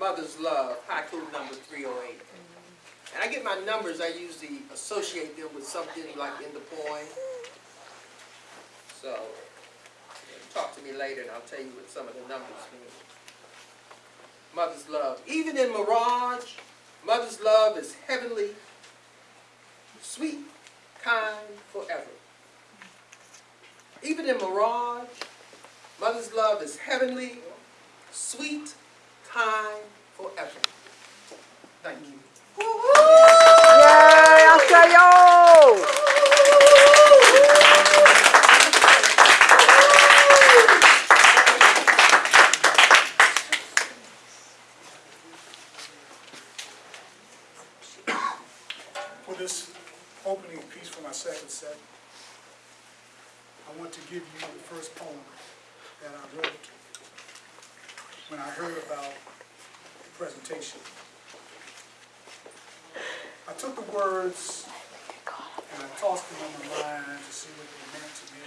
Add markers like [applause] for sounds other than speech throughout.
Mother's Love, haiku number 308. And I get my numbers, I usually associate them with something like in the poem. So, talk to me later and I'll tell you what some of the numbers mean. Mother's Love. Even in Mirage, Mother's Love is heavenly, sweet, kind, forever. Even in Mirage, Mother's Love is heavenly, sweet, kind, forever. Thank you. Yay, I'll say yo! For this opening piece for my second set, I want to give you the first poem that I wrote when I heard about the presentation. I took the words and I tossed them on my mind to see what they meant to me.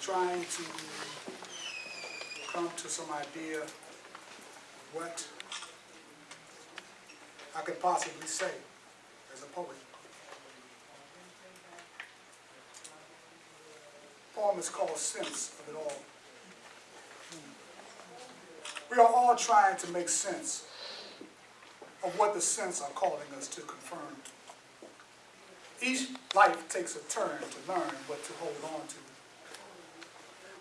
Trying to come to some idea of what I could possibly say as a poet. The Poem is called Sense of It All. We are all trying to make sense of what the sense are calling us to confirm. Each life takes a turn to learn what to hold on to.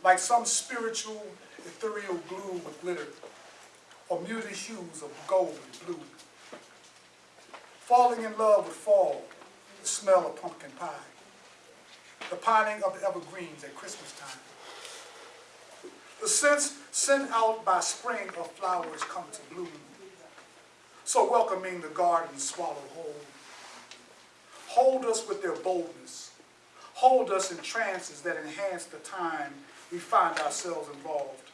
Like some spiritual, ethereal glue with glitter, or muted hues of gold and blue. Falling in love with fall, the smell of pumpkin pie, the pining of the evergreens at Christmas time. The scents sent out by spring of flowers come to bloom, so welcoming the garden swallow whole. Hold us with their boldness. Hold us in trances that enhance the time we find ourselves involved.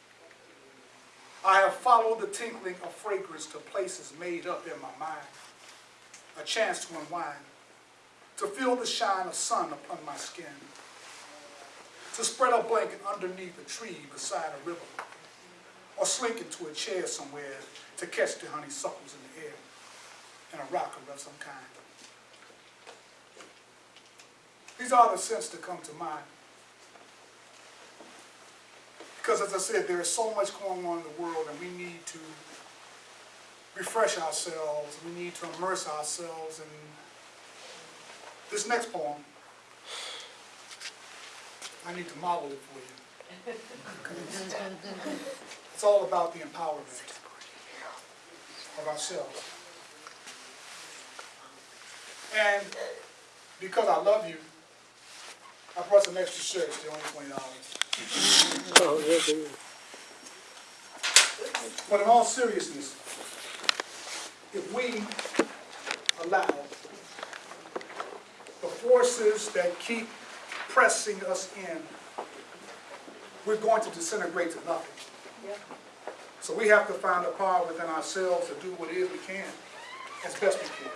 I have followed the tinkling of fragrance to places made up in my mind a chance to unwind, to feel the shine of sun upon my skin, to spread a blanket underneath a tree beside a river, or slink into a chair somewhere to catch the honeysuckles in the air, and a rocker of some kind. These are the scents that come to mind. Because as I said, there is so much going on in the world and we need to refresh ourselves, we need to immerse ourselves in this next poem. I need to model it for you. [laughs] It's all about the empowerment of ourselves. And because I love you, I brought some extra shirts, they're only twenty dollars. Oh, yeah, dude. But in all seriousness, if we allow the forces that keep pressing us in, we're going to disintegrate to nothing. So we have to find a power within ourselves to do what it is we can, as best we can.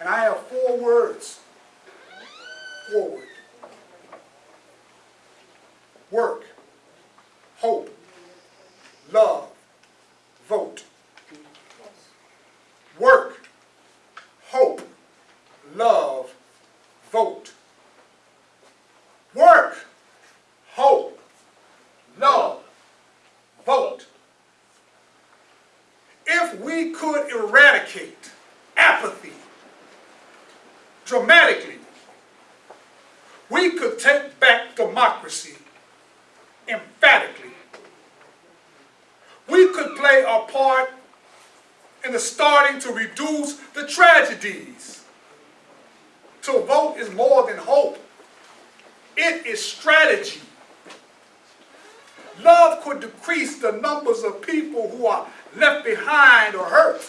And I have four words. Forward. Work. Hope. Love. Vote. Work. Hope. Love. Vote. Work. Hope. Love. Vote. We could eradicate apathy dramatically, we could take back democracy emphatically. We could play a part in the starting to reduce the tragedies. To vote is more than hope. It is strategy. Love could decrease the numbers of people who are left behind or hurt.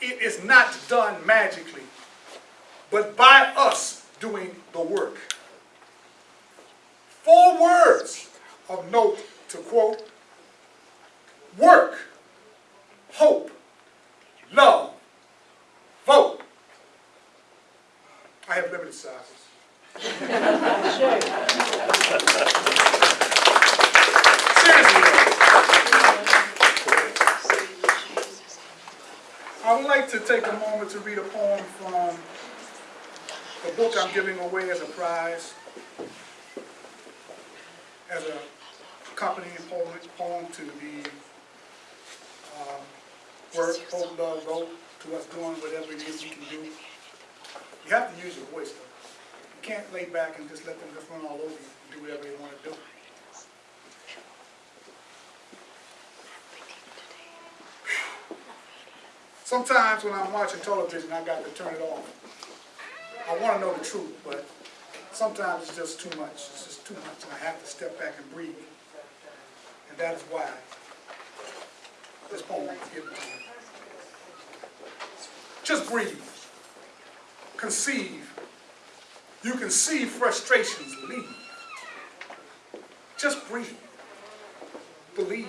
It is not done magically, but by us doing the work. Four words of note to quote, work, hope, love, vote. I have limited sizes. [laughs] to take a moment to read a poem from the book I'm giving away as a prize, as a accompanying poem, poem to the um, work Hope Love wrote to us doing whatever it is we can do. You have to use your voice though. You can't lay back and just let them just run all over you and do whatever they want to do. Sometimes when I'm watching television, I got to turn it off. I want to know the truth, but sometimes it's just too much. It's just too much, and I have to step back and breathe. And that is why this poem was given to me. Just breathe. Conceive. You can see frustrations leave. Just breathe. Believe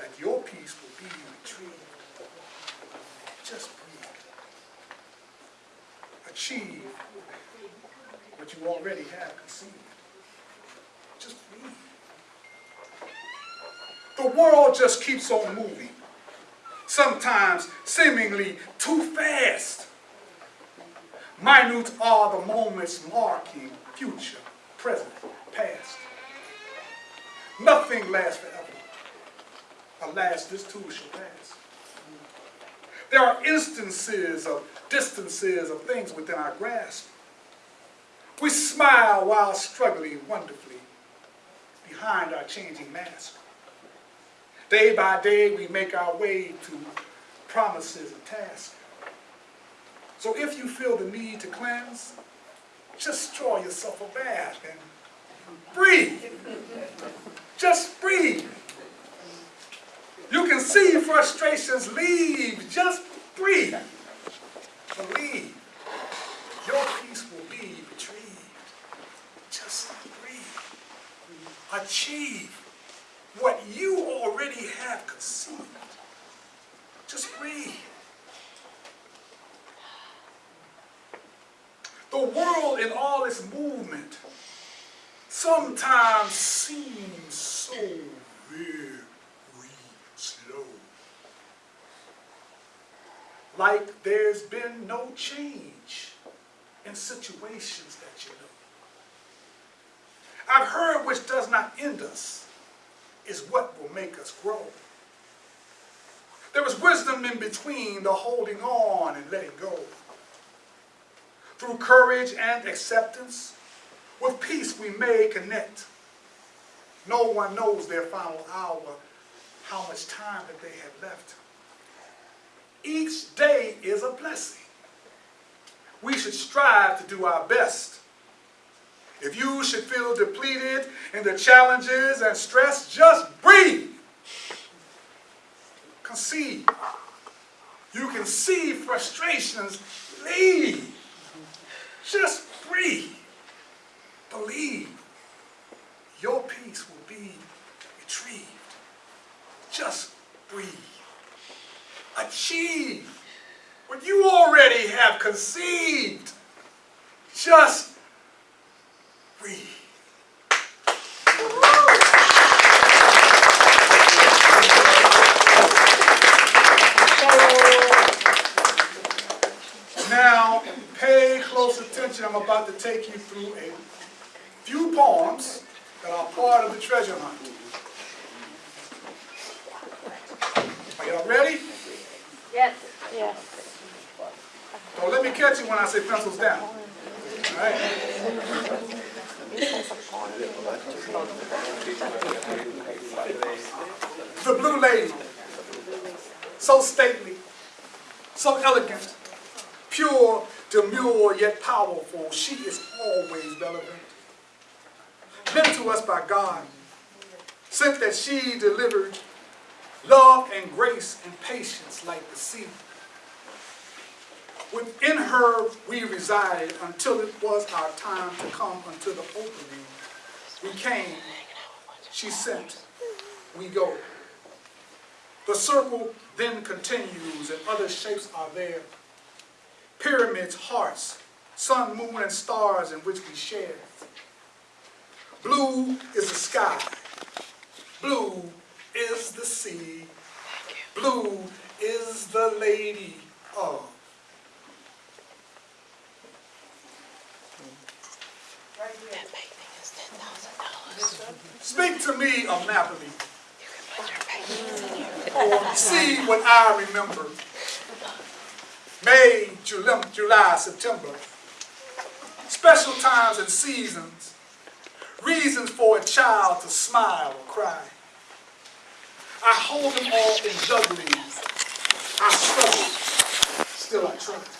that your peace will be retrieved. Just breathe. Achieve what you already have conceived. Just breathe. The world just keeps on moving, sometimes seemingly too fast. Minute are the moments marking future, present, past. Nothing lasts forever. Alas, this too shall pass. There are instances of distances of things within our grasp. We smile while struggling wonderfully behind our changing mask. Day by day, we make our way to promises and tasks. So if you feel the need to cleanse, just draw yourself a bath and breathe. Just breathe. You can see frustrations leave. Just breathe. Believe. Your peace will be retrieved. Just breathe. Achieve what you already have conceived. Just breathe. The world in all its movement sometimes seems so very Like there's been no change in situations that you know. I've heard which does not end us is what will make us grow. There is wisdom in between the holding on and letting go. Through courage and acceptance, with peace we may connect. No one knows their final hour, how much time that they have left. Each day is a blessing. We should strive to do our best. If you should feel depleted in the challenges and stress, just breathe. Conceive. You can see frustrations leave. Just breathe. Believe. Your peace will be retrieved. Just breathe. Achieve what you already have conceived. Just breathe. Now, pay close attention. I'm about to take you through a few poems that are part of the treasure hunt. Are y'all ready? Yes. Yes. Don't let me catch you when I say pencils down. All right? The blue lady, so stately, so elegant, pure, demure, yet powerful, she is always relevant. Given to us by God, sent that she delivered love and grace and patience like the sea. Within her we resided until it was our time to come unto the opening. We came, she sent, we go. The circle then continues and other shapes are there. Pyramids, hearts, sun, moon, and stars in which we share. Blue is the sky. Blue is the sea. Blue is the lady of. Speak to me of Napoli. Or oh, see what I remember. May, July, July, September. Special times and seasons. Reasons for a child to smile or cry. I hold them all in juggling. I struggle, still I try.